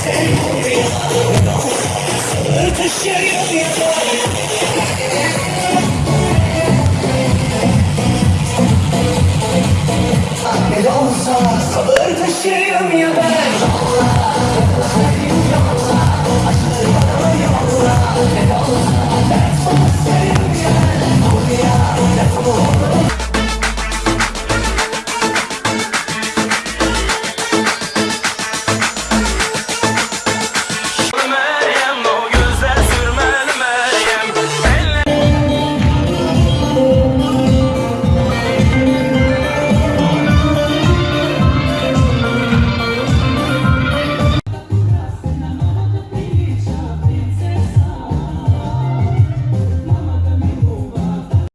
Ne olsa sabır taşıyım ya. Ben